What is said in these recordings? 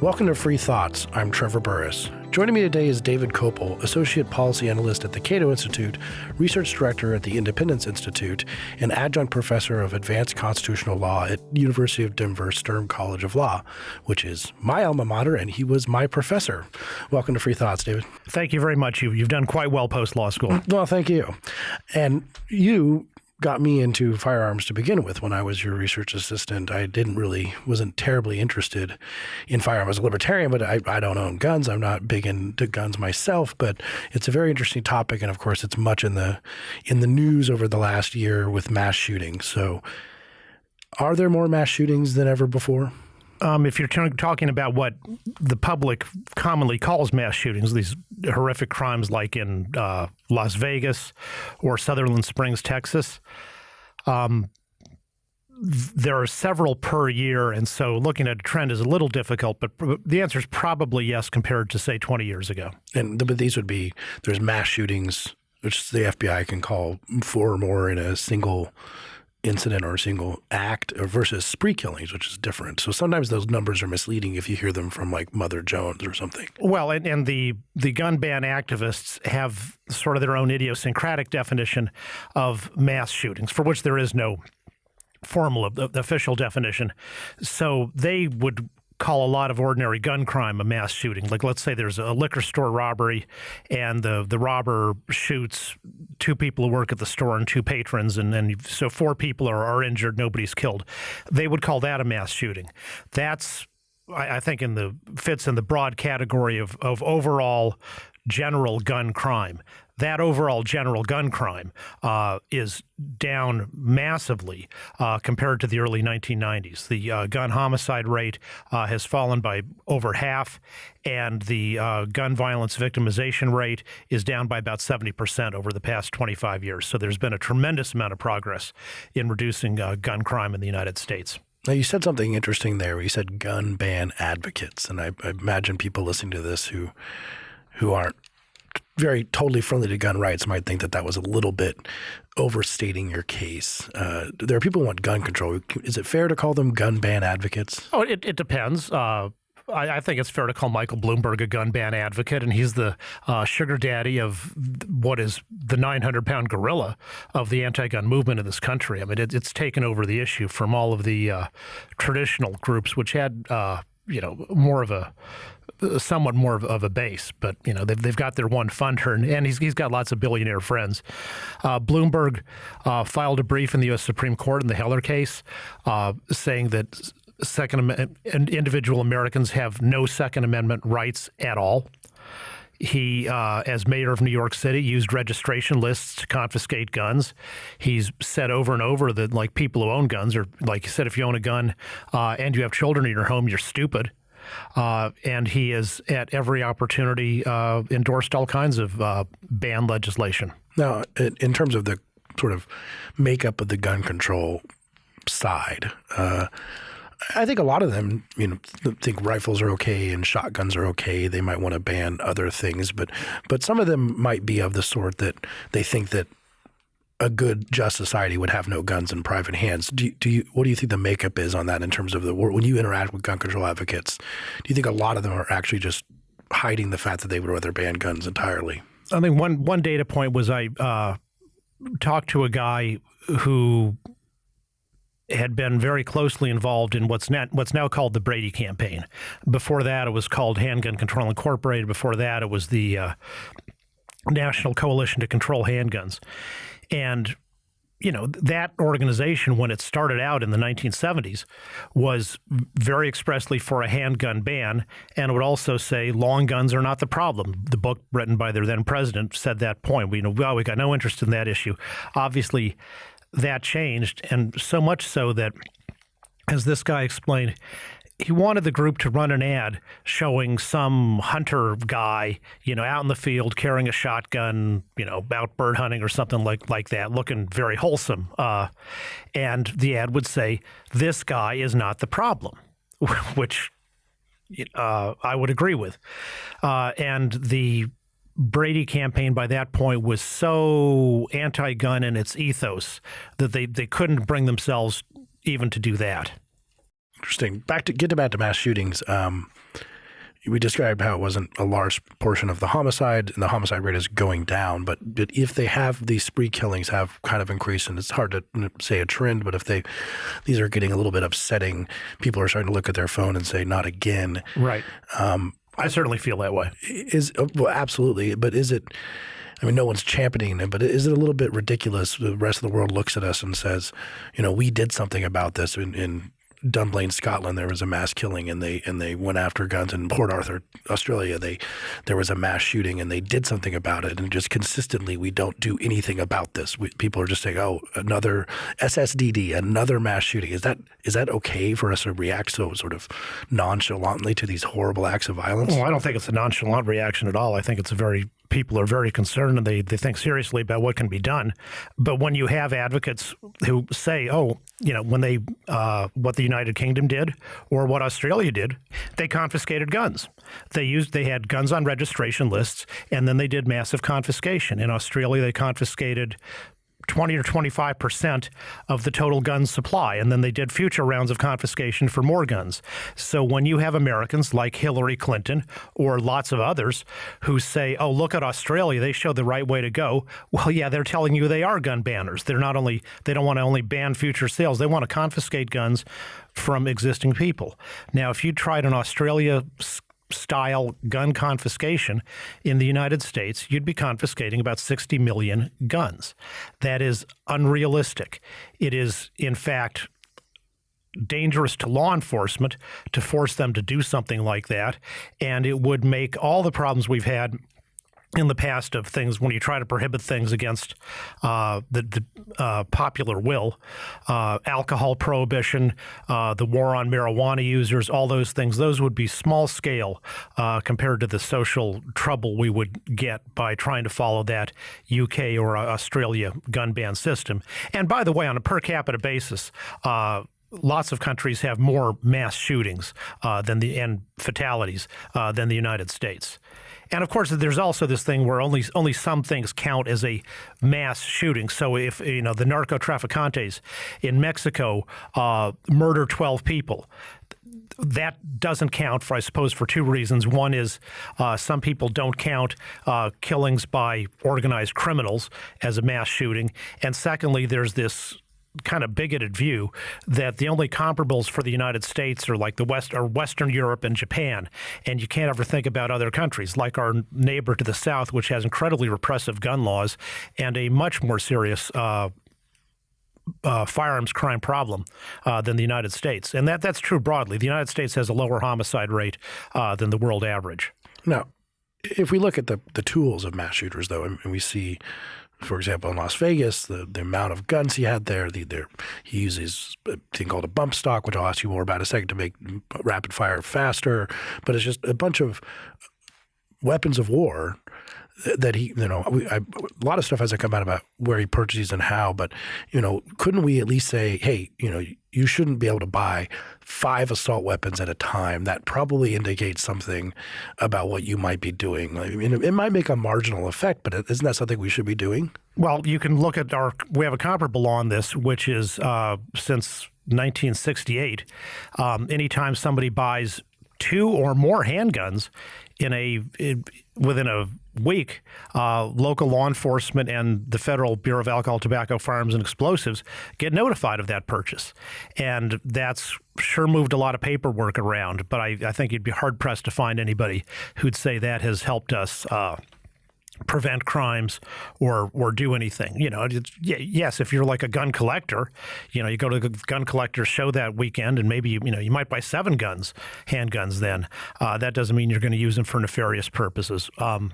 Welcome to Free Thoughts. I'm Trevor Burrus. Joining me today is David Kopel, Associate Policy Analyst at the Cato Institute, Research Director at the Independence Institute, and Adjunct Professor of Advanced Constitutional Law at University of Denver Sturm College of Law, which is my alma mater, and he was my professor. Welcome to Free Thoughts, David. Thank you very much. You, you've done quite well post law school. Well, thank you. And you got me into firearms to begin with when I was your research assistant. I didn't really, wasn't terribly interested in firearms. I was a libertarian, but I, I don't own guns. I'm not big into guns myself, but it's a very interesting topic. And of course, it's much in the, in the news over the last year with mass shootings. So are there more mass shootings than ever before? Um, if you're talking about what the public commonly calls mass shootings, these horrific crimes like in uh, Las Vegas or Sutherland Springs, Texas, um, there are several per year, and so looking at a trend is a little difficult. But the answer is probably yes, compared to say 20 years ago. And but these would be there's mass shootings, which the FBI can call four or more in a single incident or a single act versus spree killings, which is different. So sometimes those numbers are misleading if you hear them from like Mother Jones or something. Well, and, and the the gun ban activists have sort of their own idiosyncratic definition of mass shootings, for which there is no formal the official definition. So they would call a lot of ordinary gun crime a mass shooting. Like let's say there's a liquor store robbery and the the robber shoots two people who work at the store and two patrons and then so four people are, are injured, nobody's killed. They would call that a mass shooting. That's I, I think in the fits in the broad category of of overall general gun crime that overall general gun crime uh, is down massively uh, compared to the early 1990s. The uh, gun homicide rate uh, has fallen by over half, and the uh, gun violence victimization rate is down by about 70% over the past 25 years. So there's been a tremendous amount of progress in reducing uh, gun crime in the United States. Now, you said something interesting there. You said gun ban advocates, and I, I imagine people listening to this who who aren't very totally friendly to gun rights might think that that was a little bit overstating your case. Uh, there are people who want gun control. Is it fair to call them gun ban advocates? Oh, it, it depends. Uh, I, I, think it's fair to call Michael Bloomberg a gun ban advocate, and he's the uh, sugar daddy of what is the 900 pound gorilla of the anti gun movement in this country. I mean, it, it's taken over the issue from all of the uh, traditional groups, which had uh, you know more of a somewhat more of, of, a base, but you know they've, they've got their one funder, and, and he's, he's got lots of billionaire friends. Uh, Bloomberg uh, filed a brief in the U.S. Supreme Court in the Heller case, uh, saying that Second individual Americans have no Second Amendment rights at all. He, uh, as mayor of New York City, used registration lists to confiscate guns. He's said over and over that, like, people who own guns, or like you said, if you own a gun uh, and you have children in your home, you're stupid. Uh, and he has, at every opportunity, uh, endorsed all kinds of uh, ban legislation. Now, in terms of the sort of makeup of the gun control side, uh, I think a lot of them, you know, think rifles are okay and shotguns are okay. They might want to ban other things, but but some of them might be of the sort that they think that a good, just society would have no guns in private hands. Do you, do you, what do you think the makeup is on that in terms of the when you interact with gun control advocates? Do you think a lot of them are actually just hiding the fact that they would rather ban guns entirely? I think one one data point was I uh, talked to a guy who had been very closely involved in what's now, what's now called the Brady campaign. Before that, it was called Handgun Control Incorporated. Before that, it was the uh, National Coalition to Control Handguns. And you know that organization when it started out in the 1970s was very expressly for a handgun ban and would also say long guns are not the problem. The book written by their then president said that point. We you know well we got no interest in that issue. Obviously that changed, and so much so that, as this guy explained, he wanted the group to run an ad showing some hunter guy, you know, out in the field carrying a shotgun, you know, out bird hunting or something like like that, looking very wholesome. Uh, and the ad would say, "This guy is not the problem," which uh, I would agree with. Uh, and the Brady campaign by that point was so anti-gun in its ethos that they, they couldn't bring themselves even to do that. Interesting. Back to get back to mass shootings. Um, we described how it wasn't a large portion of the homicide, and the homicide rate is going down. But, but if they have these spree killings have kind of increased, and it's hard to say a trend, but if they these are getting a little bit upsetting, people are starting to look at their phone and say, "Not again." Right. Um, I certainly feel that way. Is well, absolutely, but is it? I mean, no one's championing it, but is it a little bit ridiculous? The rest of the world looks at us and says, you know, we did something about this in, in Dunblane, Scotland, there was a mass killing, and they and they went after guns. In Port Arthur, Australia, they there was a mass shooting, and they did something about it. And just consistently, we don't do anything about this. We, people are just saying, "Oh, another SSDD, another mass shooting." Is that is that okay for us to react so sort of nonchalantly to these horrible acts of violence? Well, I don't think it's a nonchalant reaction at all. I think it's a very people are very concerned and they, they think seriously about what can be done. But when you have advocates who say, oh, you know, when they, uh, what the United Kingdom did or what Australia did, they confiscated guns. They used, they had guns on registration lists and then they did massive confiscation. In Australia, they confiscated 20 or 25 percent of the total gun supply. And then they did future rounds of confiscation for more guns. So when you have Americans like Hillary Clinton or lots of others who say, oh, look at Australia, they show the right way to go. Well, yeah, they're telling you they are gun banners. They're not only, they don't want to only ban future sales, they want to confiscate guns from existing people. Now, if you tried in Australia, style gun confiscation in the United States, you'd be confiscating about 60 million guns. That is unrealistic. It is, in fact, dangerous to law enforcement to force them to do something like that. And it would make all the problems we've had in the past of things when you try to prohibit things against uh, the, the uh, popular will, uh, alcohol prohibition, uh, the war on marijuana users, all those things, those would be small scale uh, compared to the social trouble we would get by trying to follow that UK or Australia gun ban system. And by the way, on a per capita basis, uh, lots of countries have more mass shootings uh, than the and fatalities uh, than the United States. And of course, there's also this thing where only only some things count as a mass shooting. So if you know the narco traficantes in Mexico uh, murder 12 people, that doesn't count for, I suppose, for two reasons. One is uh, some people don't count uh, killings by organized criminals as a mass shooting, and secondly, there's this kind of bigoted view that the only comparables for the United States are like the West or Western Europe and Japan, and you can't ever think about other countries like our neighbor to the south, which has incredibly repressive gun laws and a much more serious. Uh, uh, firearms crime problem uh, than the United States, and that that's true broadly. The United States has a lower homicide rate uh, than the world average. Now, if we look at the the tools of mass shooters, though, and we see for example, in Las Vegas, the, the amount of guns he had there, the, he uses a thing called a bump stock, which I'll ask you more about in a second to make rapid fire faster. But it's just a bunch of weapons of war that he, you know, I, a lot of stuff hasn't come out about where he purchases and how, but, you know, couldn't we at least say, hey, you know, you shouldn't be able to buy five assault weapons at a time. That probably indicates something about what you might be doing. I mean, it might make a marginal effect, but isn't that something we should be doing? Well, you can look at our, we have a comparable law on this, which is uh, since 1968. Um, anytime somebody buys two or more handguns in a in, within a week, uh, local law enforcement and the Federal Bureau of Alcohol, Tobacco, Firearms, and Explosives get notified of that purchase, and that's sure moved a lot of paperwork around. But I, I think you'd be hard pressed to find anybody who'd say that has helped us. Uh, prevent crimes or or do anything. You know, yes, if you're like a gun collector, you know, you go to the gun collector show that weekend, and maybe you, you know you might buy seven guns, handguns. Then uh, that doesn't mean you're going to use them for nefarious purposes. Um,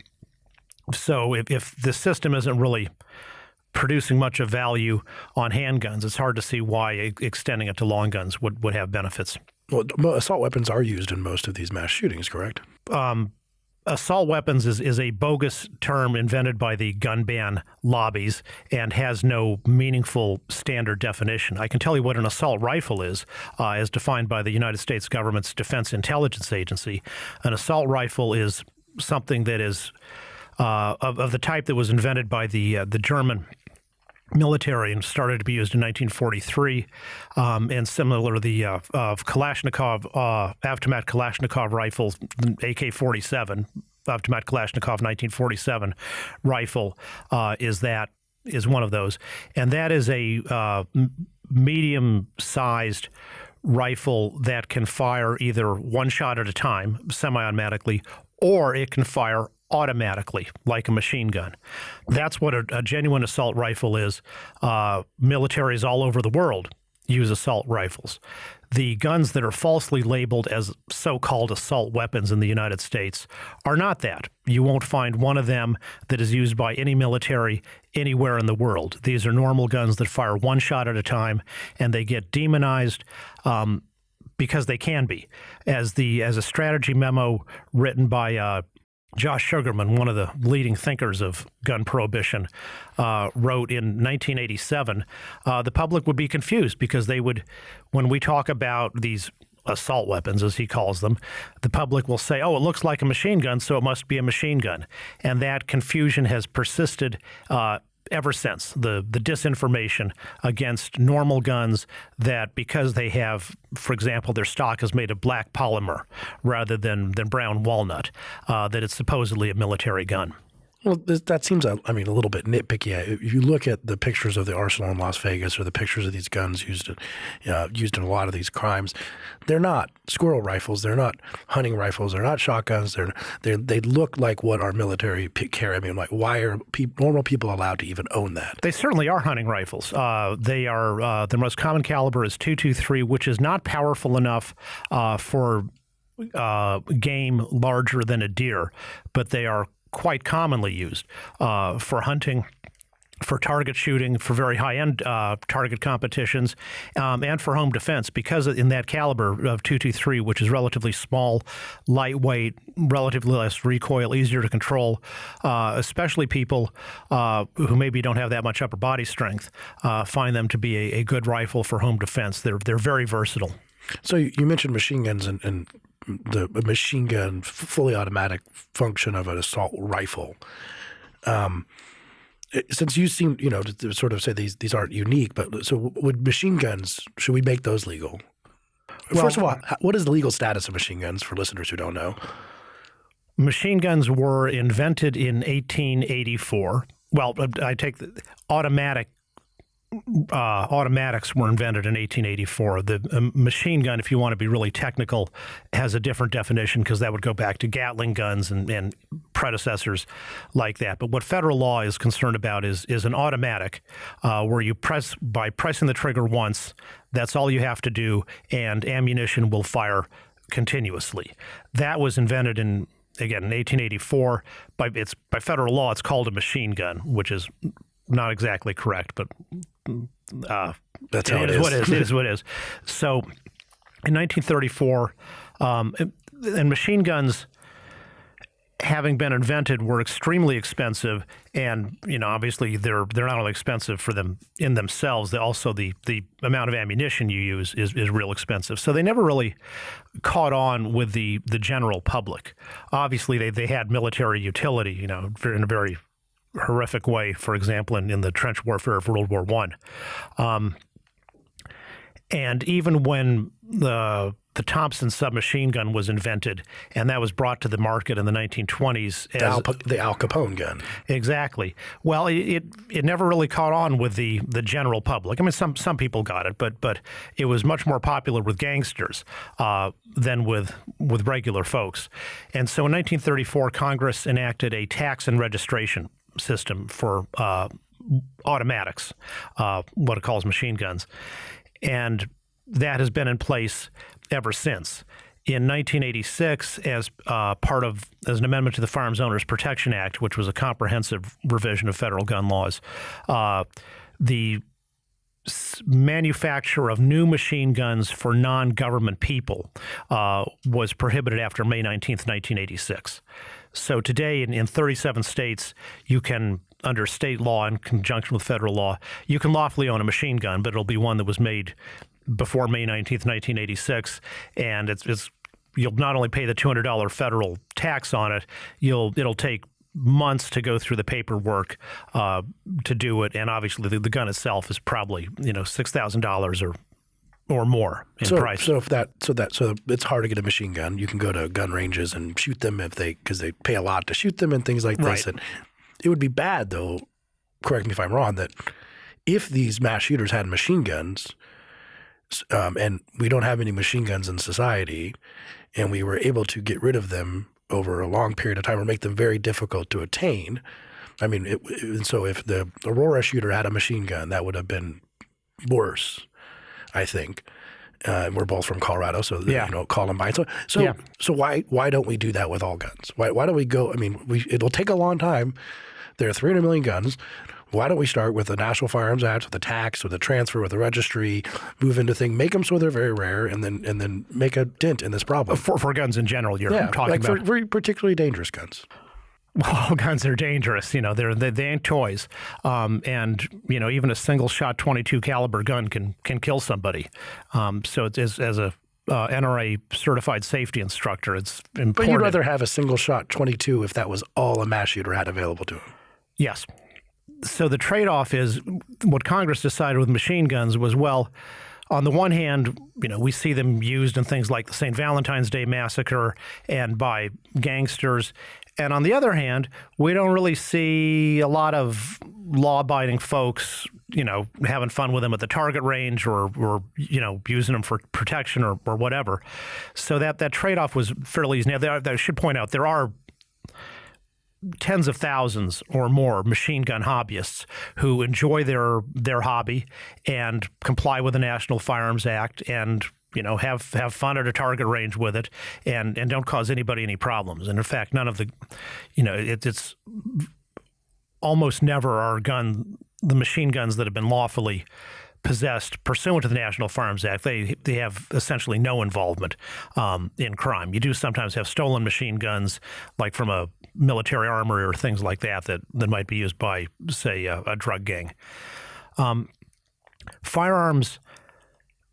so if, if the system isn't really producing much of value on handguns, it's hard to see why extending it to long guns would, would have benefits. Well, assault weapons are used in most of these mass shootings, correct? Um, assault weapons is, is a bogus term invented by the gun ban lobbies and has no meaningful standard definition. I can tell you what an assault rifle is, uh, as defined by the United States government's Defense Intelligence Agency. An assault rifle is something that is uh, of, of, the type that was invented by the uh, the German military and started to be used in 1943. Um, and similar, the uh, uh, Kalashnikov, uh, Kalashnikov rifle, AK 47, Avtomat Kalashnikov 1947 rifle uh, is that is one of those, and that is a uh, medium sized rifle that can fire either one shot at a time, semi automatically, or it can fire automatically, like a machine gun. That's what a, a genuine assault rifle is. Uh, militaries all over the world use assault rifles. The guns that are falsely labeled as so called assault weapons in the United States are not that. You won't find one of them that is used by any military anywhere in the world. These are normal guns that fire one shot at a time and they get demonized. Um, because they can be, as the as a strategy memo written by uh, Josh Sugarmann, one of the leading thinkers of gun prohibition, uh, wrote in 1987, uh, the public would be confused because they would, when we talk about these assault weapons, as he calls them, the public will say, oh, it looks like a machine gun, so it must be a machine gun. And that confusion has persisted uh, ever since the the disinformation against normal guns that because they have, for example, their stock is made of black polymer rather than than brown walnut, uh, that it's supposedly a military gun. Well, that seems, I mean, a little bit nitpicky. If you look at the pictures of the arsenal in Las Vegas or the pictures of these guns used in, uh, used in a lot of these crimes, they're not squirrel rifles. They're not hunting rifles. They're not shotguns. They're, they they look like what our military carry. I mean, like, why are pe normal people allowed to even own that? They certainly are hunting rifles. Uh, they are, uh, the most common caliber is 223, which is not powerful enough uh, for uh, game larger than a deer, but they are quite commonly used uh, for hunting for target shooting, for very high end uh, target competitions, um, and for home defense. Because in that caliber of 223, which is relatively small, lightweight, relatively less recoil, easier to control, uh, especially people uh, who maybe don't have that much upper body strength, uh, find them to be a, a, good rifle for home defense. They're they're very versatile. So you mentioned machine guns and, and the machine gun, fully automatic function of an assault rifle. Um, since you seem, you know, to, to, sort of say these these aren't unique, but so would machine guns? Should we make those legal? Well, First of all, what is the legal status of machine guns for listeners who don't know? Machine guns were invented in 1884. Well, I take the automatic uh, automatics were invented in 1884. The um, machine gun, if you want to be really technical, has a different definition because that would go back to Gatling guns and, and, predecessors like that. But what federal law is concerned about is is an automatic, uh, where you press by pressing the trigger once. That's all you have to do, and ammunition will fire continuously. That was invented in again in 1884 by it's by federal law. It's called a machine gun, which is not exactly correct, but uh, that's how it, it is. What it is. it is what it is. So, in 1934, um, and machine guns having been invented were extremely expensive and you know obviously they're they're not only expensive for them in themselves they also the the amount of ammunition you use is, is real expensive so they never really caught on with the the general public obviously they, they had military utility you know in a very horrific way, for example, in, in the trench warfare of World War One. Um, and even when the the Thompson submachine gun was invented, and that was brought to the market in the 1920s. As, the, Al, the Al Capone gun. Exactly. Well, it, it, it never really caught on with the the general public. I mean, some some people got it, but but it was much more popular with gangsters uh, than with with regular folks. And so in 1934, Congress enacted a tax and registration system for uh, automatics, uh, what it calls machine guns. And that has been in place ever since. In 1986, as uh, part of as an amendment to the Firearms Owners Protection Act, which was a comprehensive revision of federal gun laws, uh, manufacture of new machine guns for non-government people uh, was prohibited after May 19th, 1986. So today, in, in 37 states, you can, under state law in conjunction with federal law, you can lawfully own a machine gun, but it'll be one that was made before May 19th, 1986, and it's, it's you'll not only pay the $200 federal tax on it, you'll it'll take months to go through the paperwork uh, to do it, and obviously the, the, gun itself is probably you know six thousand dollars or or more in so, price. So if that so that so it's hard to get a machine gun. You can go to gun ranges and shoot them if they because they pay a lot to shoot them and things like this. Right. And it would be bad though. Correct me if I'm wrong. That if these mass shooters had machine guns, um, and we don't have any machine guns in society, and we were able to get rid of them over a long period of time or make them very difficult to attain. I mean, it, it, so if the Aurora shooter had a machine gun, that would have been worse, I think. Uh, we're both from Colorado, so yeah. you know Columbine. So so yeah. so why why don't we do that with all guns? Why why don't we go? I mean, we, it'll take a long time. There are 300 million guns. Why don't we start with the National Firearms Act, with the tax, with the transfer, with the registry, move into thing, make them so they're very rare, and then and then make a dent in this problem for, for guns in general. You're yeah, talking like about for very particularly dangerous guns. Well, guns are dangerous. You know, they're they, they ain't toys, um, and you know even a single shot 22 caliber gun can can kill somebody. Um, so it's as, as a uh, NRA certified safety instructor, it's important. But you'd rather have a single shot 22 if that was all a mass shooter had available to him. Yes so the trade off is what Congress decided with machine guns was well, on the one hand, you know, we see them used in things like the St. Valentine's Day massacre and by gangsters. And on the other hand, we don't really see a lot of law-abiding folks, you know, having fun with them at the target range or, or you know, using them for protection or, or whatever. So that that trade-off was fairly easy. Now, there, I should point out there are tens of thousands or more machine gun hobbyists who enjoy their their hobby and comply with the National Firearms Act and you know have have fun at a target range with it and and don't cause anybody any problems and in fact none of the you know it, it's almost never are gun the machine guns that have been lawfully possessed pursuant to the National Firearms Act, they they have essentially no involvement um, in crime. You do sometimes have stolen machine guns, like from a military armory or things like that, that, that might be used by, say, a, a drug gang. Um, firearms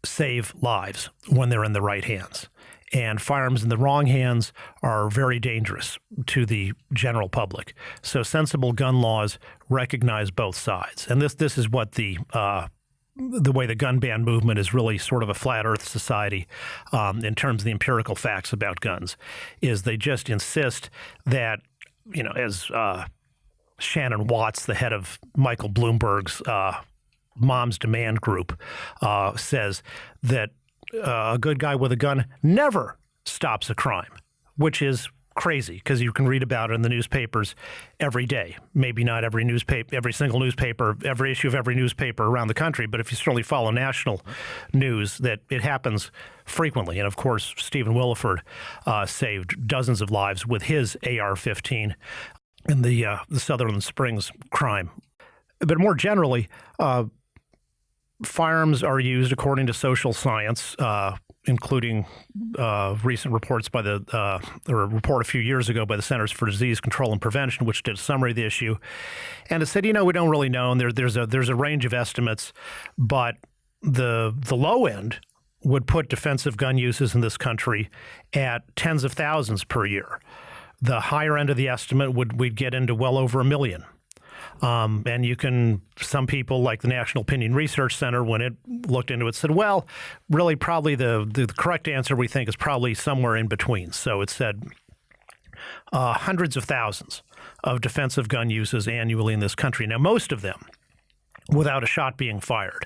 save lives when they're in the right hands. And firearms in the wrong hands are very dangerous to the general public. So sensible gun laws recognize both sides. And this this is what the uh, the way the gun ban movement is really sort of a flat earth society um, in terms of the empirical facts about guns is they just insist that you know as uh, Shannon Watts, the head of Michael Bloomberg's uh, Moms Demand Group, uh, says that uh, a good guy with a gun never stops a crime, which is crazy because you can read about it in the newspapers every day. Maybe not every newspaper, every single newspaper, every issue of every newspaper around the country, but if you certainly follow national news, that it happens frequently. And of course, Stephen Willeford uh, saved dozens of lives with his AR-15 in the uh, the Sutherland Springs crime. But more generally, uh, firearms are used according to social science uh, including uh, recent reports by the, uh, or a report a few years ago by the Centers for Disease Control and Prevention, which did a summary of the issue. And it said, you know, we don't really know. And there, there's, a, there's a range of estimates, but the, the low end would put defensive gun uses in this country at tens of thousands per year. The higher end of the estimate would we'd get into well over a million. Um, and you can, some people like the National Opinion Research Center, when it looked into it, said, well, really, probably the, the correct answer we think is probably somewhere in between. So it said uh, hundreds of thousands of defensive gun uses annually in this country. Now, most of them without a shot being fired.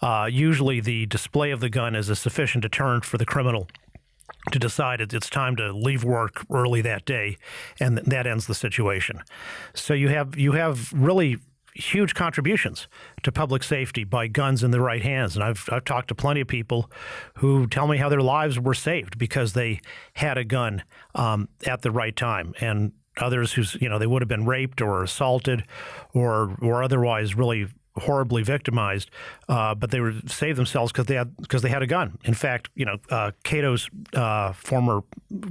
Uh, usually, the display of the gun is a sufficient deterrent for the criminal to decide it's time to leave work early that day, and that ends the situation. So you have you have really huge contributions to public safety by guns in the right hands. And I've, I've talked to plenty of people who tell me how their lives were saved because they had a gun um, at the right time. And others who's, you know, they would have been raped or assaulted or, or otherwise really horribly victimized, uh, but they were saved themselves because they had because they had a gun. In fact, you know, uh, Cato's uh, former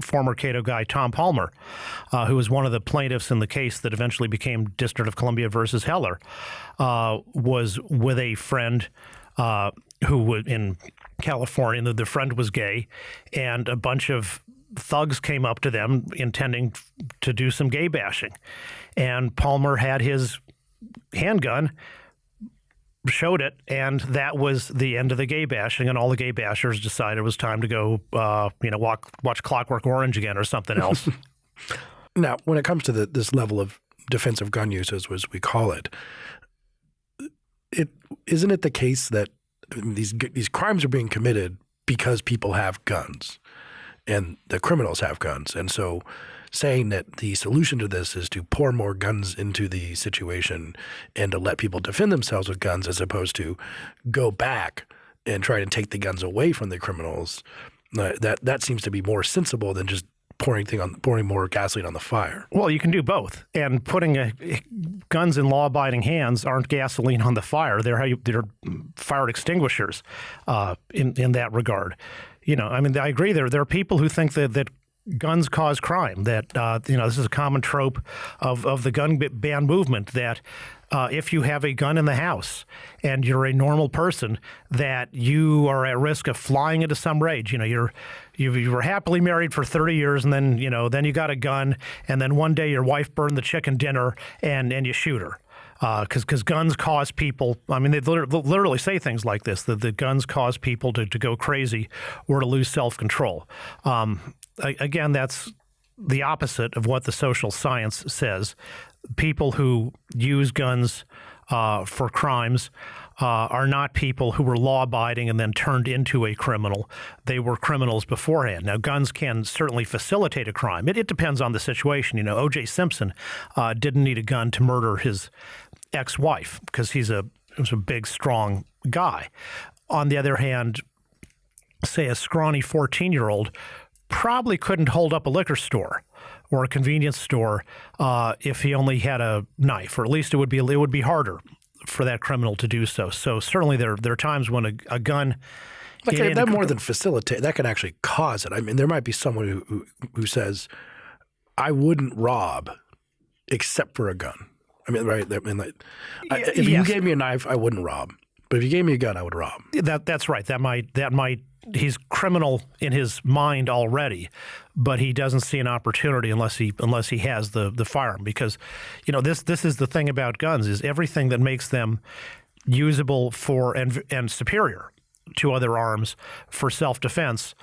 former Cato guy Tom Palmer, uh, who was one of the plaintiffs in the case that eventually became District of Columbia versus Heller, uh, was with a friend uh, who was in California. The, the friend was gay, and a bunch of thugs came up to them intending to do some gay bashing. And Palmer had his handgun, showed it, and that was the end of the gay bashing. And all the gay bashers decided it was time to go, uh, you know, walk, watch Clockwork Orange again or something else. now, when it comes to the, this level of defensive gun use, as we call it, it isn't it the case that these these crimes are being committed because people have guns and the criminals have guns. And so saying that the solution to this is to pour more guns into the situation and to let people defend themselves with guns as opposed to go back and try to take the guns away from the criminals, uh, that that seems to be more sensible than just pouring thing on pouring more gasoline on the fire. Well, you can do both, and putting a, guns in law-abiding hands aren't gasoline on the fire. They're they're fire extinguishers uh, in in that regard. You know, I mean, I agree. There there are people who think that that guns cause crime. That uh, you know, this is a common trope of of the gun ban movement that uh, if you have a gun in the house and you're a normal person, that you are at risk of flying into some rage. You know, you're you, you were happily married for 30 years, and then you know, then you got a gun, and then one day your wife burned the chicken dinner, and and you shoot her because uh, because guns cause people. I mean, they literally say things like this: that the guns cause people to, to go crazy or to lose self control. Um, again, that's the opposite of what the social science says. People who use guns uh, for crimes uh, are not people who were law abiding and then turned into a criminal. They were criminals beforehand. Now, guns can certainly facilitate a crime. It, it depends on the situation. You know, O.J. Simpson uh, didn't need a gun to murder his ex wife because he's a, he's a big, strong guy. On the other hand, say a scrawny 14 year old probably couldn't hold up a liquor store or a convenience store uh, if he only had a knife, or at least it would be it would be harder for that criminal to do so. So certainly there there are times when a, a gun. Like that more than facilitate, that can actually cause it. I mean, there might be someone who, who, who says, "I wouldn't rob, except for a gun." I mean, right? I mean, like, I, if yes. you gave me a knife, I wouldn't rob. But if you gave me a gun, I would rob. That that's right. That might that might he's criminal in his mind already, but he doesn't see an opportunity unless he unless he has the the firearm. Because, you know, this this is the thing about guns is everything that makes them usable for and and superior to other arms for self defense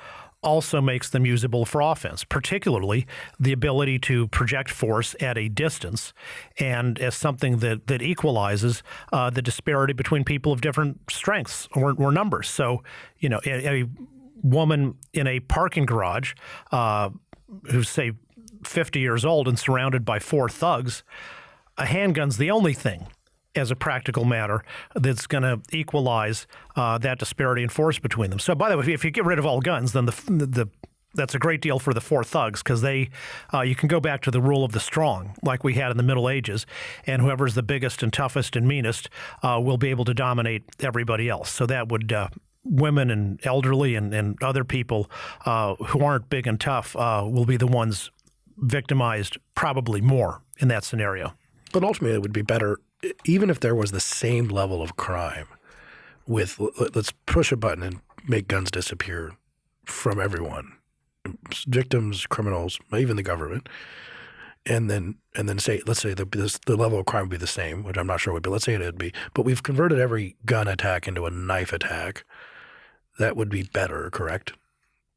also makes them usable for offense, particularly the ability to project force at a distance and as something that, that equalizes uh, the disparity between people of different strengths or, or numbers. So, you know, a, a, woman in a parking garage uh, who's, say, 50 years old and surrounded by four thugs, a handgun's the only thing as a practical matter that's going to equalize uh, that disparity in force between them. So, by the way, if you get rid of all guns, then the the that's a great deal for the four thugs because they uh, you can go back to the rule of the strong like we had in the Middle Ages, and whoever's the biggest and toughest and meanest uh, will be able to dominate everybody else. So that would. Uh, women and elderly and, and other people uh, who aren't big and tough uh, will be the ones victimized probably more in that scenario. But ultimately, it would be better even if there was the same level of crime with let's push a button and make guns disappear from everyone victims criminals even the government and then and then say let's say the, this, the level of crime would be the same which i'm not sure would be. Let's say it'd be but we've converted every gun attack into a knife attack. That would be better correct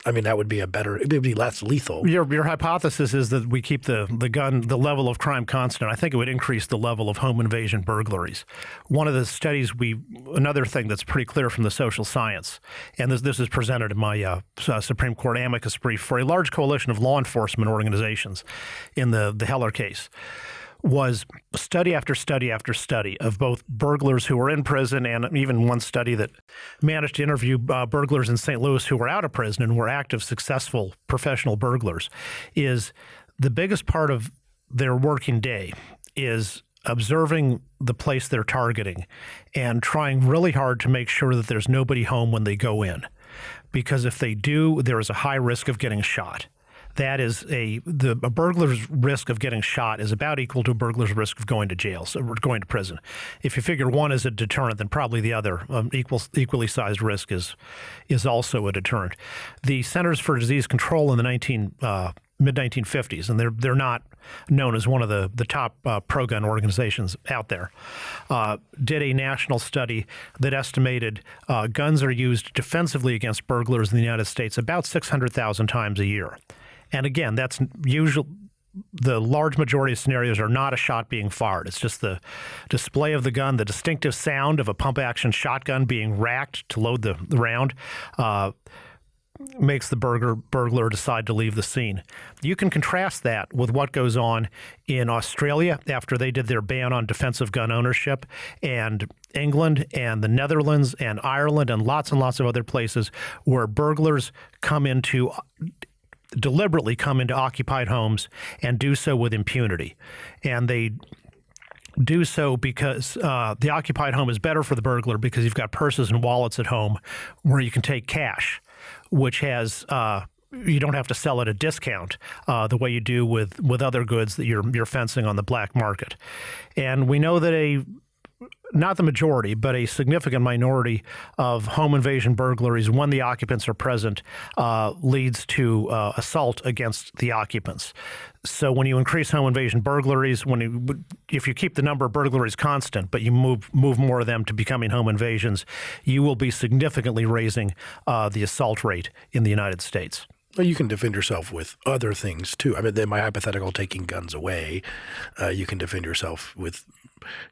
I mean, that would be a better, it would be less lethal. Your, your hypothesis is that we keep the, the gun, the level of crime constant. I think it would increase the level of home invasion burglaries. One of the studies we, another thing that's pretty clear from the social science, and this, this is presented in my uh, uh, Supreme Court amicus brief for a large coalition of law enforcement organizations in the, the Heller case was study after study after study of both burglars who were in prison and even one study that managed to interview uh, burglars in St. Louis who were out of prison and were active, successful professional burglars. Is the biggest part of their working day is observing the place they're targeting and trying really hard to make sure that there's nobody home when they go in. Because if they do, there is a high risk of getting shot that is a the a burglar's risk of getting shot is about equal to a burglar's risk of going to jail, so going to prison. If you figure one is a deterrent, then probably the other um, equal equally sized risk is is also a deterrent. The Centers for Disease Control in the 19 uh, mid 1950s, and they're they're not known as one of the the top uh, pro gun organizations out there. Uh, did a national study that estimated uh, guns are used defensively against burglars in the United States about 600,000 times a year, and again, that's usual. The large majority of scenarios are not a shot being fired. It's just the display of the gun, the distinctive sound of a pump action shotgun being racked to load the, round uh, makes the burglar decide to leave the scene. You can contrast that with what goes on in Australia after they did their ban on defensive gun ownership, and England and the Netherlands and Ireland and lots and lots of other places where burglars come into deliberately come into occupied homes and do so with impunity. And they do so because uh, the occupied home is better for the burglar because you've got purses and wallets at home where you can take cash which has uh, you don't have to sell at a discount uh, the way you do with with other goods that you're you're fencing on the black market. And we know that a not the majority, but a significant minority of home invasion burglaries, when the occupants are present, uh, leads to uh, assault against the occupants. So when you increase home invasion burglaries, when you, if you keep the number of burglaries constant, but you move move more of them to becoming home invasions, you will be significantly raising uh, the assault rate in the United States. Well, you can defend yourself with other things too. I mean, my hypothetical taking guns away, uh, you can defend yourself with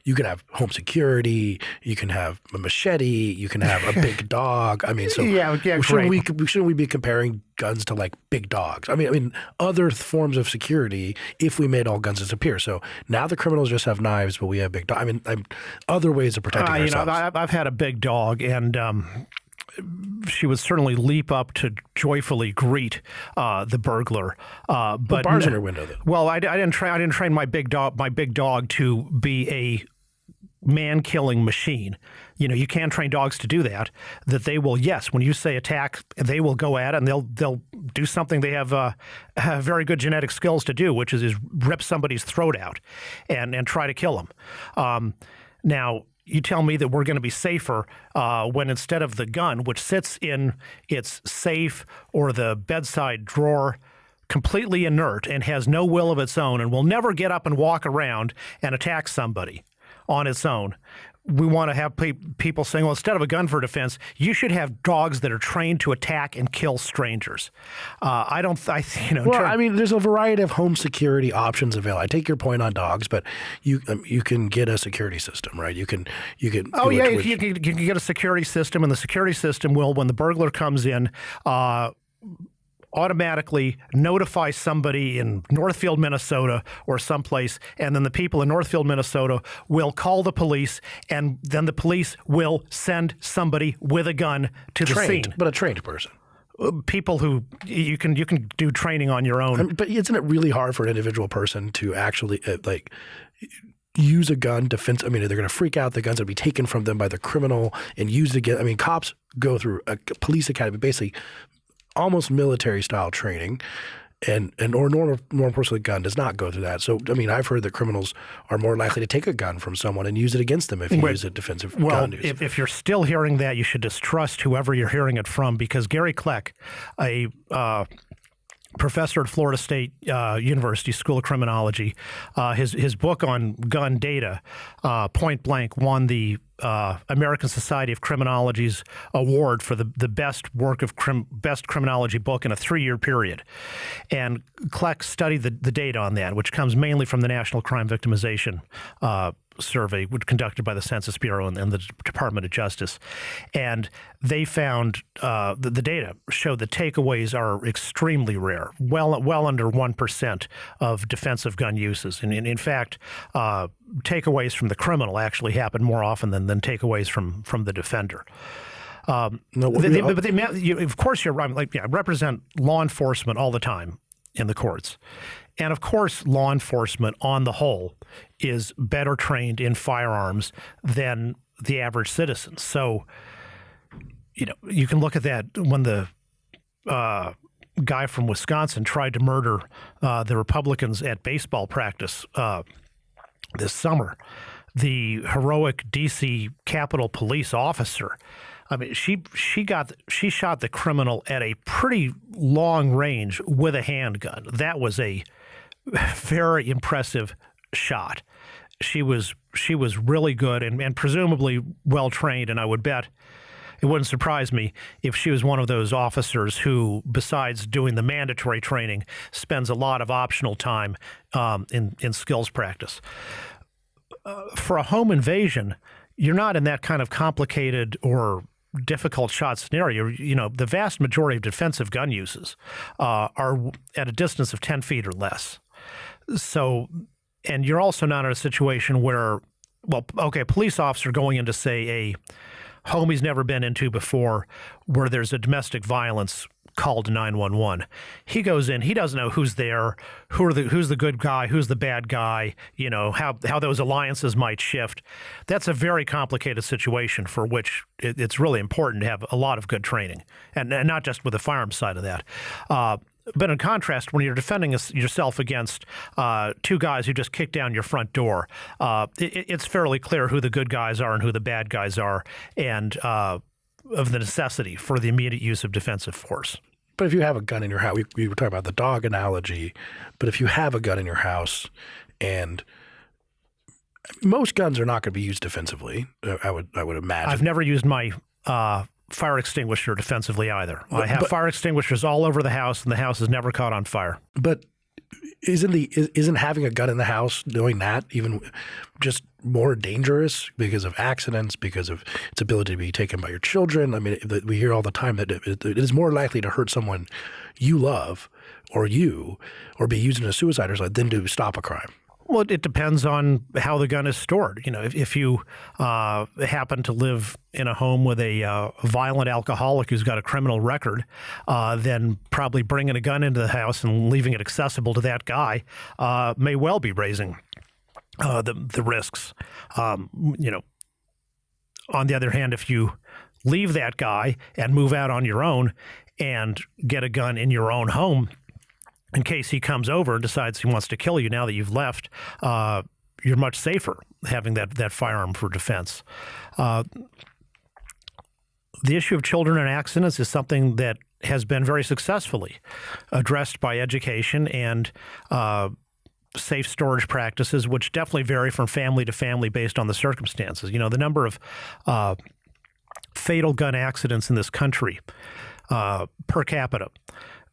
you can have home security, you can have a machete, you can have a big dog. I mean, so yeah, yeah, shouldn't we shouldn't we be comparing guns to like big dogs? I mean, I mean other forms of security if we made all guns disappear. So now the criminals just have knives, but we have big dogs. I mean, I'm, other ways of protecting uh, ourselves. You know, I've, I've had a big dog, and um, she would certainly leap up to joyfully greet uh, the burglar. Uh, but bars in her window, though. Well, I, I, didn't train. I didn't train my big dog. My big dog to be a man-killing machine. You know, you can train dogs to do that. That they will, yes, when you say attack, they will go at it and they'll they'll do something they have, uh, have very good genetic skills to do, which is, is rip somebody's throat out and and try to kill them. Um, now, you tell me that we're going to be safer uh, when instead of the gun, which sits in its safe or the bedside drawer, completely inert and has no will of its own and will never get up and walk around and attack somebody on its own we want to have pe- people saying, well, instead of a gun for defense, you should have dogs that are trained to attack and kill strangers. Uh, I don't, I, you know. Well, I mean, there's a variety of home security options available. I take your point on dogs, but you um, you can get a security system, right? You can you can. Oh yeah, which, you, can, you, can, get a security system, and the security system will, when the burglar comes in. Uh, automatically notify somebody in Northfield, Minnesota, or someplace, and then the people in Northfield, Minnesota will call the police, and then the police will send somebody with a gun to trained, the scene. But a trained person. Uh, people who you can you can do training on your own. I mean, but isn't it really hard for an individual person to actually uh, like? use a gun defense. I mean, they're going to freak out. The guns will be taken from them by the criminal and used again. I mean, cops go through a police academy, basically almost military style training and and or normal normal person with a gun does not go through that. So I mean, I've heard that criminals are more likely to take a gun from someone and use it against them if you use a defensive well, gun. Well, if, if, you're still hearing that, you should distrust whoever you're hearing it from because Gary Kleck, a uh, professor at Florida State uh, University School of Criminology. Uh, his his book on gun data, uh, Point Blank, won the uh, American Society of Criminology's award for the, the best work of crim, best criminology book in a three year period. And Kleck studied the, the data on that, which comes mainly from the National Crime Victimization uh, survey conducted by the Census Bureau and, and, the Department of Justice, and they found uh, the, the, data showed that takeaways are extremely rare, well well under one percent of defensive gun uses, and, and in fact, uh, takeaways from the criminal actually happen more often than than takeaways from from the defender. Um, no, they, they, but they, you, of course, you're right. Like, yeah, I represent law enforcement all the time in the courts, and of course, law enforcement on the whole is better trained in firearms than the average citizen. So, you know, you can look at that when the uh, guy from Wisconsin tried to murder uh, the Republicans at baseball practice uh, this summer. The heroic DC Capitol Police officer. I mean, she she got she shot the criminal at a pretty long range with a handgun. That was a very impressive shot. She was she was really good and, and presumably well trained, and I would bet it wouldn't surprise me if she was one of those officers who, besides doing the mandatory training, spends a lot of optional time um, in in skills practice. Uh, for a home invasion, you're not in that kind of complicated or difficult shot scenario. You know, the vast majority of defensive gun uses uh, are at a distance of 10 feet or less. So, and you're also not in a situation where, well, okay, police officer going into, say, a home he's never been into before where there's a domestic violence call to 911. He goes in, he doesn't know who's there, who are the who's the good guy, who's the bad guy, you know, how how those alliances might shift. That's a very complicated situation for which it, it's really important to have a lot of good training and, and not just with the firearms side of that. Uh, but in contrast, when you're defending yourself against uh, two guys who just kick down your front door, uh, it, it's fairly clear who the good guys are and who the bad guys are, and uh, of the necessity for the immediate use of defensive force. But if you have a gun in your house, we, we were talking about the dog analogy, but if you have a gun in your house and most guns are not going to be used defensively, I would I would imagine. I've never used my uh, fire extinguisher defensively either. But, I have but, fire extinguishers all over the house, and the house is never caught on fire. But isn't the isn't having a gun in the house doing that even just more dangerous because of accidents because of its ability to be taken by your children i mean we hear all the time that it is more likely to hurt someone you love or you or be used in a suicide or something than to stop a crime well, it depends on how the gun is stored. You know, if, if you uh, happen to live in a home with a uh, violent alcoholic who's got a criminal record, uh, then probably bringing a gun into the house and leaving it accessible to that guy uh, may well be raising uh, the the risks. Um, you know, on the other hand, if you leave that guy and move out on your own and get a gun in your own home in case he comes over and decides he wants to kill you now that you've left, uh, you're much safer having that, that firearm for defense. Uh, the issue of children and accidents is something that has been very successfully addressed by education and uh, safe storage practices, which definitely vary from family to family based on the circumstances. You know, the number of uh, fatal gun accidents in this country uh, per capita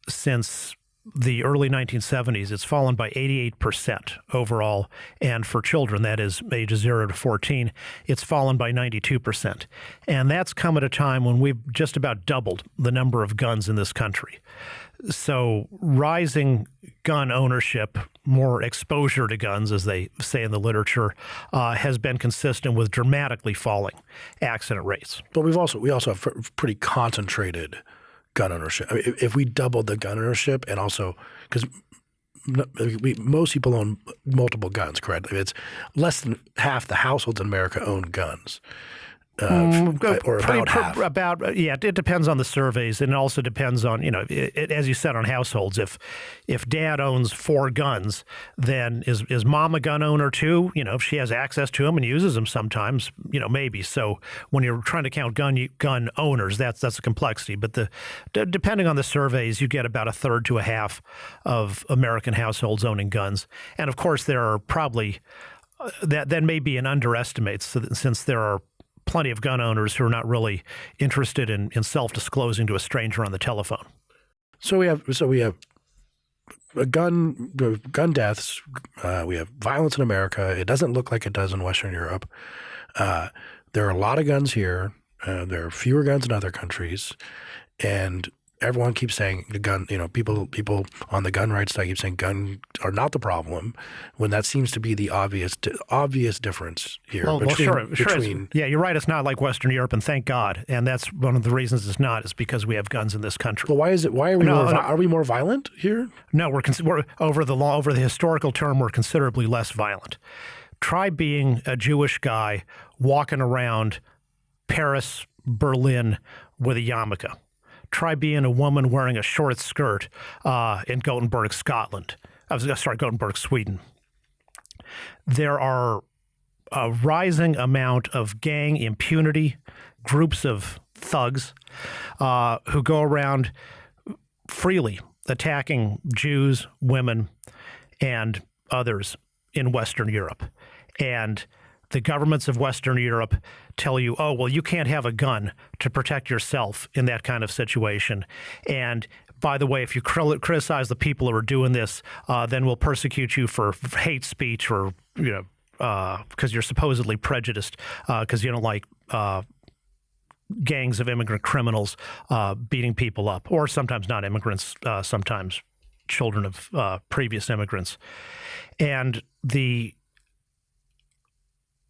since the early 1970s, it's fallen by 88% overall. And for children, that is ages 0 to 14, it's fallen by 92%. And that's come at a time when we've just about doubled the number of guns in this country. So, rising gun ownership, more exposure to guns, as they say in the literature, uh, has been consistent with dramatically falling accident rates. But we've also we also have pretty concentrated gun ownership. I mean, if, if we doubled the gun ownership and also because most people own multiple guns, correct? It's less than half the households in America own guns. Uh, mm, or about half. About uh, yeah, it depends on the surveys, and it also depends on you know, it, it, as you said, on households. If if dad owns four guns, then is is mom a gun owner too? You know, if she has access to them and uses them sometimes, you know, maybe. So when you're trying to count gun gun owners, that's that's a complexity. But the depending on the surveys, you get about a third to a half of American households owning guns, and of course there are probably uh, that that may be an underestimate, so that, since there are plenty of gun owners who are not really interested in, in self-disclosing to a stranger on the telephone. So we have so we have gun gun deaths. Uh, we have violence in America. It doesn't look like it does in Western Europe. Uh, there are a lot of guns here. Uh, there are fewer guns in other countries, and everyone keeps saying the gun, you know, people people on the gun rights side keep saying guns are not the problem, when that seems to be the obvious obvious difference here. Well, between, well sure, between, yeah, you're right. It's not like Western Europe, and thank God. And that's one of the reasons it's not is because we have guns in this country. Well, why is it? Why are we no, more? No, are we more violent here? No, we're, we're over the law over the historical term. We're considerably less violent. Try being a Jewish guy walking around Paris, Berlin with a yarmulke try being a woman wearing a short skirt uh, in Gothenburg, Scotland. I was sorry, Gothenburg, Sweden. There are a rising amount of gang impunity, groups of thugs uh, who go around freely attacking Jews, women, and others in Western Europe. And the governments of Western Europe tell you, oh, well, you can't have a gun to protect yourself in that kind of situation. And by the way, if you criticize the people who are doing this, uh, then we'll persecute you for hate speech or, you know, because uh, you're supposedly prejudiced because uh, you don't like uh, gangs of immigrant criminals uh, beating people up, or sometimes not immigrants, sometimes children of previous immigrants. And the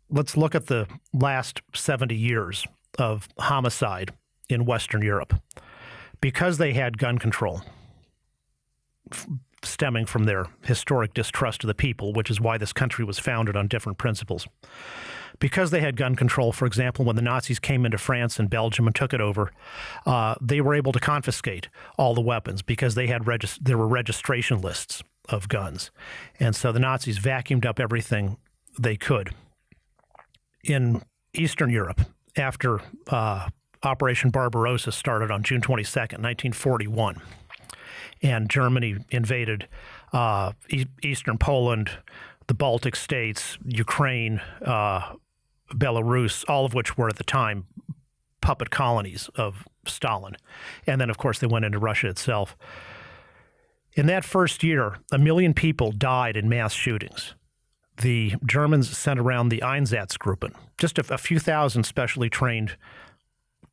let's look at the last 70 years of homicide in Western Europe. Because they had gun control, stemming from their historic distrust of the people, which is why this country was founded on different principles. Because they had gun control, for example, when the Nazis came into France and Belgium and took it over, uh, they were able to confiscate all the weapons because they had there were registration lists of guns, and so the Nazis vacuumed up everything they could. In Eastern Europe, after uh, Operation Barbarossa started on June 22nd, 1941 and Germany invaded uh, e- eastern Poland, the Baltic states, Ukraine, uh, Belarus, all of which were at the time puppet colonies of Stalin. And then, of course, they went into Russia itself. In that first year, a million people died in mass shootings. The Germans sent around the Einsatzgruppen, just a, a few thousand specially trained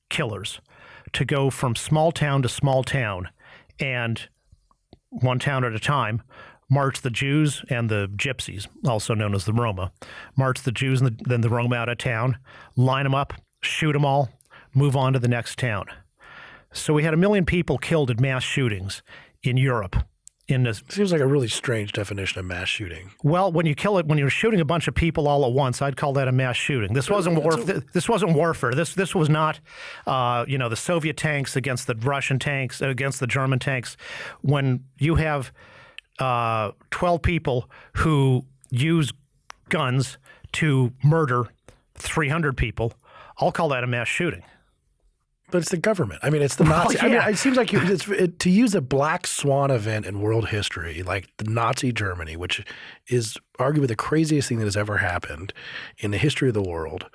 killers, to go from small town to small town and one town at a time, march the Jews and the Gypsies, also known as the Roma, march the Jews and the, then the Roma out of town, line them up, shoot them all, move on to the next town. So we had a million people killed in mass shootings in Europe. In this, seems like a really strange definition of mass shooting. Well, when you kill it, when you're shooting a bunch of people all at once, I'd call that a mass shooting. This wasn't war. This wasn't warfare. This this was not, uh, you know, the Soviet tanks against the Russian tanks against the German tanks. When you have uh, 12 people who use guns to murder 300 people, I'll call that a mass shooting. But it's the government. I mean, it's the Nazi. Well, yeah. I mean, it seems like you, it, to use a black swan event in world history, like the Nazi Germany, which is arguably the craziest thing that has ever happened in the history of the world.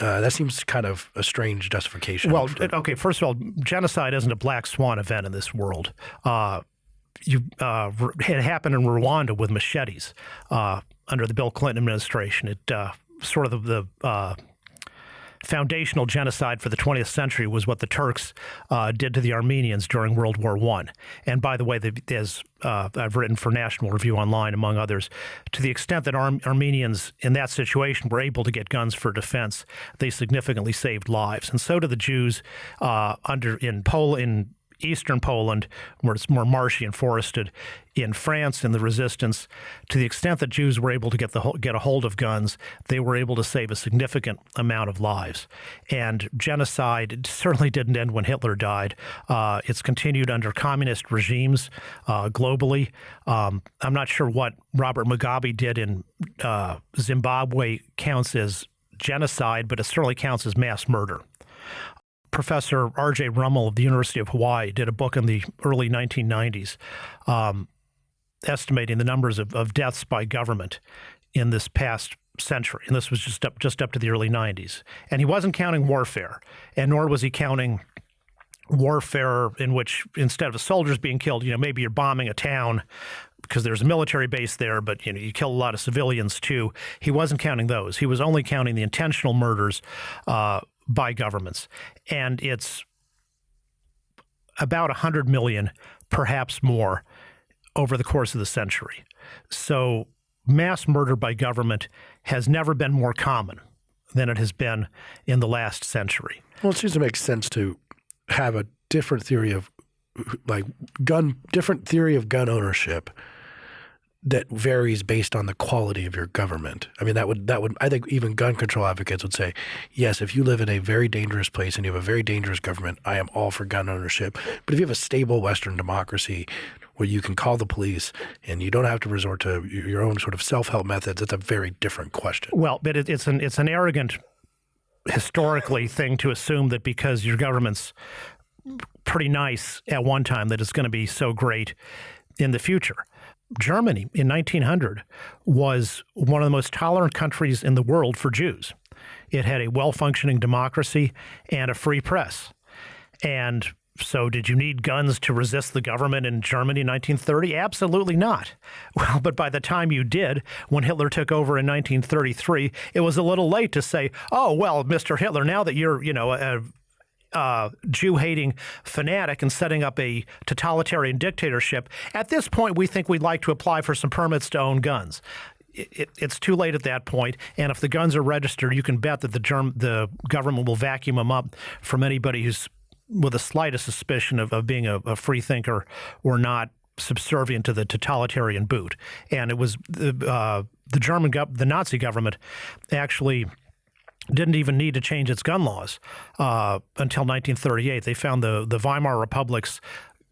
Uh, that seems kind of a strange justification. Well, for, okay. First of all, genocide isn't a black swan event in this world. Uh, you uh, it happened in Rwanda with machetes uh, under the Bill Clinton administration. It uh, sort of the, the uh, foundational genocide for the 20th century was what the Turks uh, did to the Armenians during World War One. And by the way, as uh, I've written for National Review Online, among others, to the extent that Ar- Armenians in that situation were able to get guns for defense, they significantly saved lives, and so did the Jews under in Poland. In eastern Poland, where it's more marshy and forested, in France in the resistance, to the extent that Jews were able to get the get a hold of guns, they were able to save a significant amount of lives. And genocide certainly didn't end when Hitler died. Uh, it's continued under communist regimes uh, globally. Um, I'm not sure what Robert Mugabe did in uh, Zimbabwe counts as genocide, but it certainly counts as mass murder. Professor R.J. Rummel of the University of Hawaii did a book in the early 1990s um, estimating the numbers of, of deaths by government in this past century. And this was just up, just up to the early 90s. And he wasn't counting warfare, and nor was he counting warfare in which instead of soldiers being killed, you know, maybe you're bombing a town because there's a military base there, but you know, you kill a lot of civilians too. He wasn't counting those. He was only counting the intentional murders uh, by governments. And it's about 100 million, perhaps more, over the course of the century. So mass murder by government has never been more common than it has been in the last century. Well, it seems to make sense to have a different theory of like gun different theory of gun ownership that varies based on the quality of your government. I mean, that would that would I think even gun control advocates would say, yes, if you live in a very dangerous place and you have a very dangerous government, I am all for gun ownership. But if you have a stable Western democracy where you can call the police and you don't have to resort to your own sort of self-help methods, it's a very different question. Well, but it, it's an it's an arrogant historically thing to assume that because your government's pretty nice at one time that it's going to be so great in the future. Germany in 1900 was one of the most tolerant countries in the world for Jews. It had a well functioning democracy and a free press. And so, did you need guns to resist the government in Germany in 1930? Absolutely not. Well, but by the time you did, when Hitler took over in 1933, it was a little late to say, "Oh, well, Mr. Hitler, now that you're, you know, a uh, Jew hating fanatic and setting up a totalitarian dictatorship. At this point, we think we'd like to apply for some permits to own guns. It, it, it's too late at that point, and if the guns are registered, you can bet that the germ, the government will vacuum them up from anybody who's with the slightest suspicion of, of being a, a free thinker or not subservient to the totalitarian boot. And it was the uh, the German the Nazi government actually didn't even need to change its gun laws uh, until 1938. They found the, the Weimar Republic's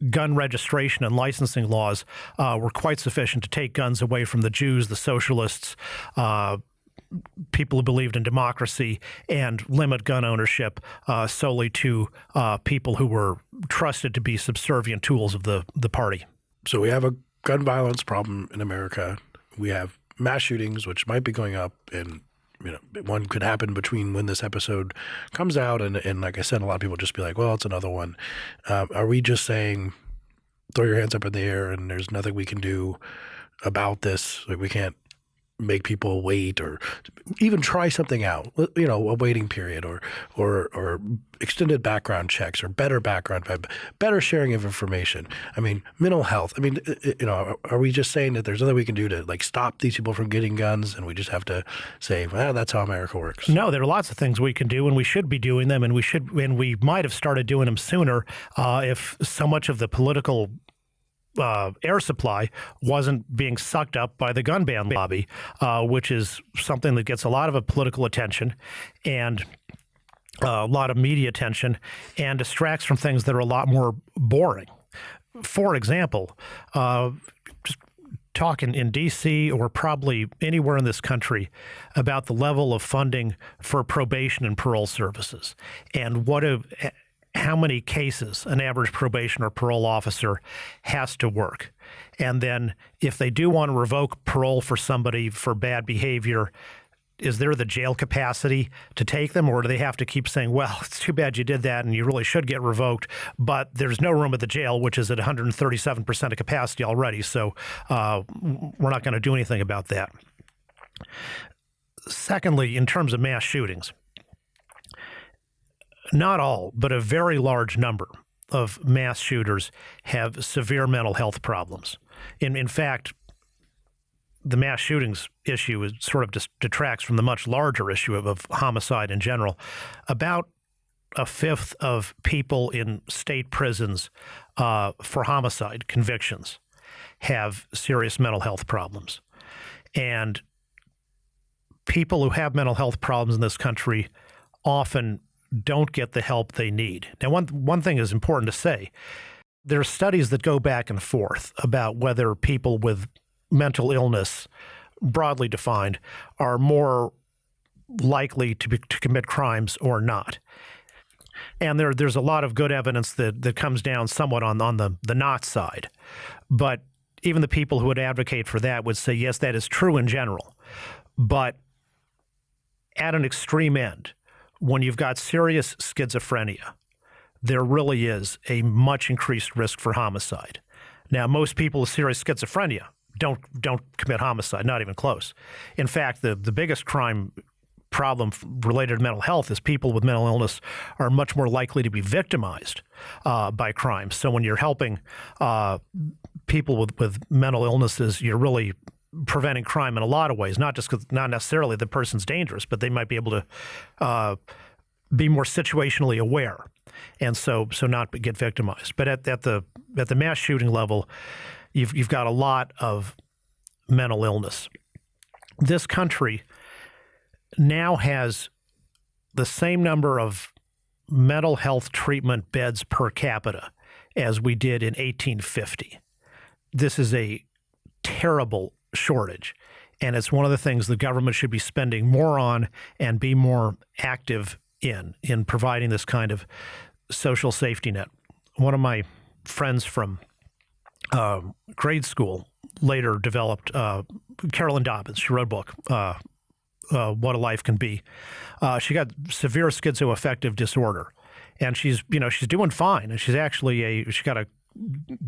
gun registration and licensing laws uh, were quite sufficient to take guns away from the Jews, the socialists, uh, people who believed in democracy, and limit gun ownership uh, solely to uh, people who were trusted to be subservient tools of the, the party. So we have a gun violence problem in America. We have mass shootings, which might be going up in you know, one could happen between when this episode comes out and, and like I said, a lot of people just be like, well, it's another one. Um, are we just saying throw your hands up in the air and there's nothing we can do about this? Like we can't make people wait or even try something out uh, you know a waiting period or or or extended background checks or better background better sharing of information. I mean mental health i mean uh, uh, you know are we just saying that there's nothing we can do to like stop these people from getting guns and we just have to say well that's how america works. No there are lots of things we can do and we should be doing them and we should and we might have started doing them sooner uh, if so much of the political uh, air supply wasn't being sucked up by the gun ban lobby, uh, which is something that gets a lot of political attention and uh, a lot of media attention and distracts from things that are a lot more boring. For example, uh, just talking in D.C. or probably anywhere in this country about the level of funding for probation and parole services and what a how many cases an average probation or parole officer has to work. And then if they do want to revoke parole for somebody for bad behavior, is there the jail capacity to take them, or do they have to keep saying, well, it's too bad you did that and you really should get revoked, but there's no room at the jail, which is at 137% of capacity already, so uh, we're not going to do anything about that. Secondly, in terms of mass shootings, not all, but a very large number of mass shooters have severe mental health problems. In, in fact, the mass shootings issue is sort of detracts from the much larger issue of, of homicide in general. About a fifth of people in state prisons uh, for homicide convictions have serious mental health problems. And people who have mental health problems in this country often don't get the help they need. Now, one, one thing is important to say there are studies that go back and forth about whether people with mental illness, broadly defined, are more likely to, be, to commit crimes or not. And there, there's a lot of good evidence that, that comes down somewhat on, on the, the not side. But even the people who would advocate for that would say, yes, that is true in general. But at an extreme end, when you've got serious schizophrenia, there really is a much increased risk for homicide. Now, most people with serious schizophrenia don't don't commit homicide, not even close. In fact, the the biggest crime problem related to mental health is people with mental illness are much more likely to be victimized uh, by crime. So when you're helping uh, people with, with mental illnesses, you're really preventing crime in a lot of ways, not just because not necessarily the person's dangerous, but they might be able to uh, be more situationally aware, and so so not get victimized. But at, at the at the mass shooting level, you've you've got a lot of mental illness. This country now has the same number of mental health treatment beds per capita as we did in 1850. This is a terrible shortage. And it's one of the things the government should be spending more on and be more active in, in providing this kind of social safety net. One of my friends from uh, grade school later developed uh, Carolyn Dobbins. She wrote a book, uh, uh What a Life Can Be. Uh, she got severe schizoaffective disorder, and she's you know she's doing fine, and she's actually a she got a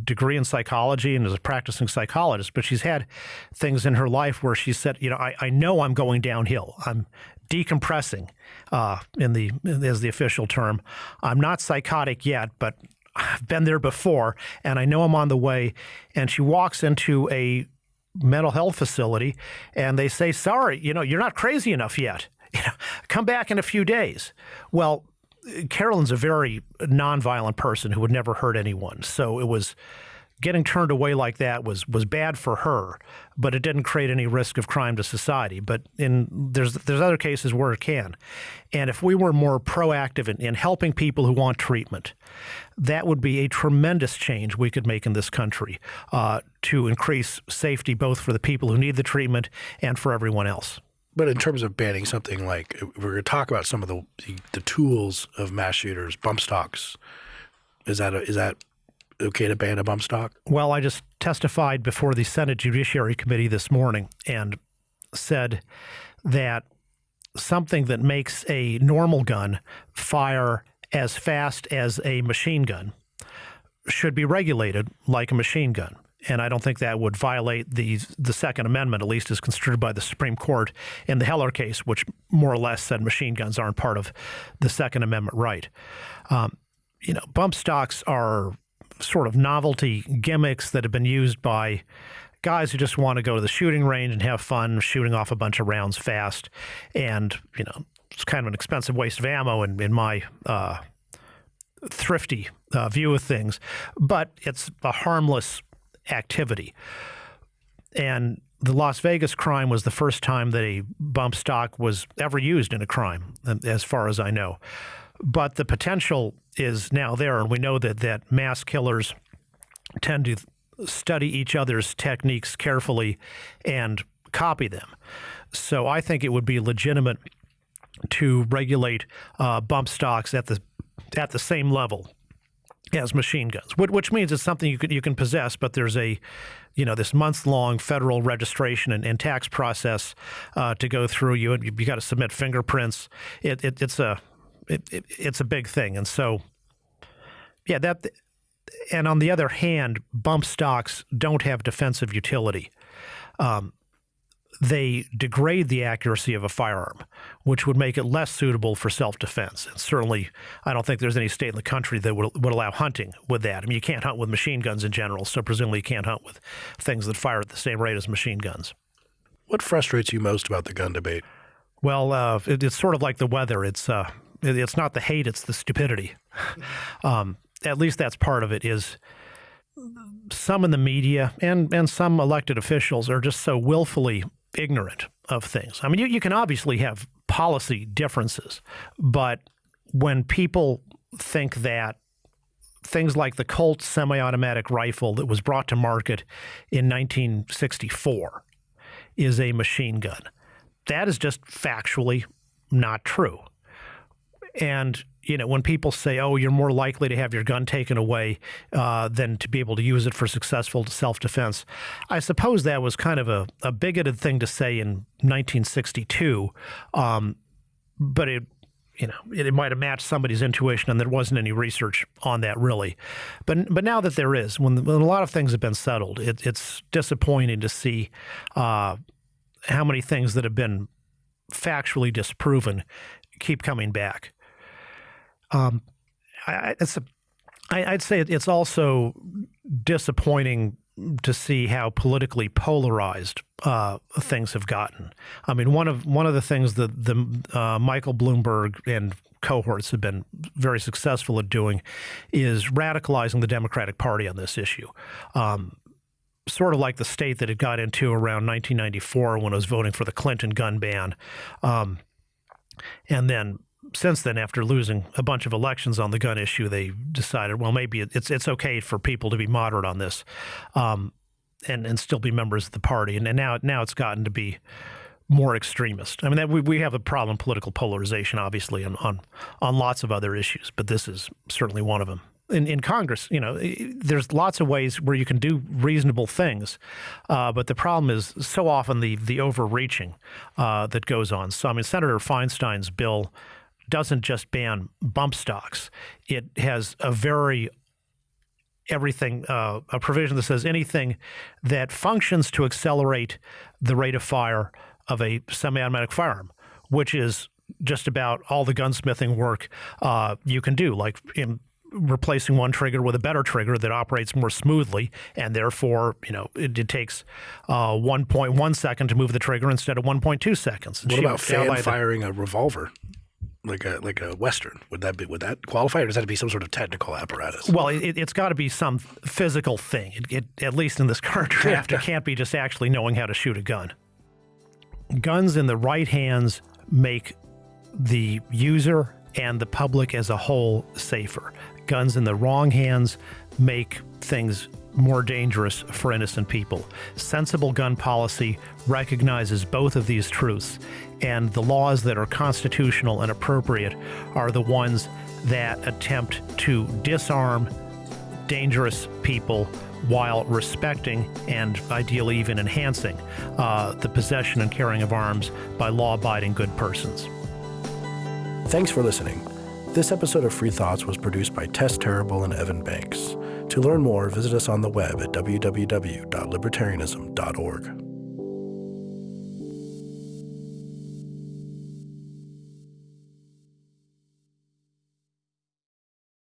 degree in psychology and is a practicing psychologist, but she's had things in her life where she said, you know, I, I know I'm going downhill. I'm decompensating, uh, in the as the official term. I'm not psychotic yet, but I've been there before, and I know I'm on the way. And she walks into a mental health facility, and they say, "Sorry, you know, you're not crazy enough yet. You know, come back in a few days." Well, Carolyn's a very nonviolent person who would never hurt anyone. So it was getting turned away like that was was bad for her, but it didn't create any risk of crime to society. But in there's there's other cases where it can, and if we were more proactive in, in helping people who want treatment, that would be a tremendous change we could make in this country uh, to increase safety both for the people who need the treatment and for everyone else. But in terms of banning something like we're going to talk about some of the, the, the tools of mass shooters, bump stocks. Is that a, is that okay to ban a bump stock? Well, I just testified before the Senate Judiciary Committee this morning and said that something that makes a normal gun fire as fast as a machine gun should be regulated like a machine gun and I don't think that would violate the the Second Amendment, at least as construed by the Supreme Court in the Heller case, which more or less said machine guns aren't part of the Second Amendment right. Um, you know, bump stocks are sort of novelty gimmicks that have been used by guys who just want to go to the shooting range and have fun shooting off a bunch of rounds fast, and you know, it's kind of an expensive waste of ammo in, in my uh, thrifty uh, view of things, but it's a harmless activity. And the Las Vegas crime was the first time that a bump stock was ever used in a crime, as far as I know. But the potential is now there, and we know that, that mass killers tend to study each other's techniques carefully and copy them. So I think it would be legitimate to regulate uh, bump stocks at the at the same level as machine guns, which means it's something you can you can possess, but there's a you know this months long federal registration and, and tax process uh, to go through. You and you got to submit fingerprints. It, it it's a it, it, it's a big thing, and so yeah that. And on the other hand, bump stocks don't have defensive utility. Um, they degrade the accuracy of a firearm, which would make it less suitable for self-defense. And certainly, I don't think there's any state in the country that would, would allow hunting with that. I mean, you can't hunt with machine guns in general, so presumably you can't hunt with things that fire at the same rate as machine guns. What frustrates you most about the gun debate? Well, uh, it, it's sort of like the weather. It's uh, it, it's not the hate; it's the stupidity. um, at least that's part of it. Is some in the media and and some elected officials are just so willfully ignorant of things. I mean, you, you can obviously have policy differences, but when people think that things like the Colt semi automatic rifle that was brought to market in 1964 is a machine gun, that is just factually not true. And you know, when people say, "Oh, you're more likely to have your gun taken away uh, than to be able to use it for successful self-defense," I suppose that was kind of a, a bigoted thing to say in 1962, um, but it. You know, it, it might have matched somebody's intuition, and there wasn't any research on that really. But but now that there is, when, when a lot of things have been settled, it, it's disappointing to see uh, how many things that have been factually disproven keep coming back. Um, I, it's a, I, I'd say it's also disappointing to see how politically polarized uh, things have gotten. I mean, one of one of the things that the uh, Michael Bloomberg and cohorts have been very successful at doing is radicalizing the Democratic Party on this issue. Um, sort of like the state that it got into around 1994 when it was voting for the Clinton gun ban. Um, and then since then, after losing a bunch of elections on the gun issue, they decided, well, maybe it's it's okay for people to be moderate on this, um, and and still be members of the party. And, and now now it's gotten to be more extremist. I mean, that we, we have a problem political polarization, obviously, on, on on lots of other issues, but this is certainly one of them. In, in Congress, you know, there's lots of ways where you can do reasonable things, uh, but the problem is so often the the overreaching uh, that goes on. So, I mean, Senator Feinstein's bill doesn't just ban bump stocks; it has a very everything uh, a provision that says anything that functions to accelerate the rate of fire of a semi-automatic firearm, which is just about all the gunsmithing work uh, you can do, like in replacing one trigger with a better trigger that operates more smoothly, and therefore, you know, it, it takes uh, 1.1 second to move the trigger instead of 1.2 seconds. What about fan firing a revolver? Like a like a western. Would that be would that qualify or does that have to be some sort of technical apparatus? Well it, has got to be some physical thing. It, it, at least in this current draft it can't be just actually knowing how to shoot a gun. Guns in the right hands make the user and the public as a whole safer. Guns in the wrong hands make things more dangerous for innocent people. Sensible gun policy recognizes both of these truths, and the laws that are constitutional and appropriate are the ones that attempt to disarm dangerous people while respecting and ideally even enhancing uh, the possession and carrying of arms by law abiding good persons. Thanks for listening. This episode of Free Thoughts was produced by Tess Terrible and Evan Banks. To learn more, visit us on the web at www.libertarianism.org.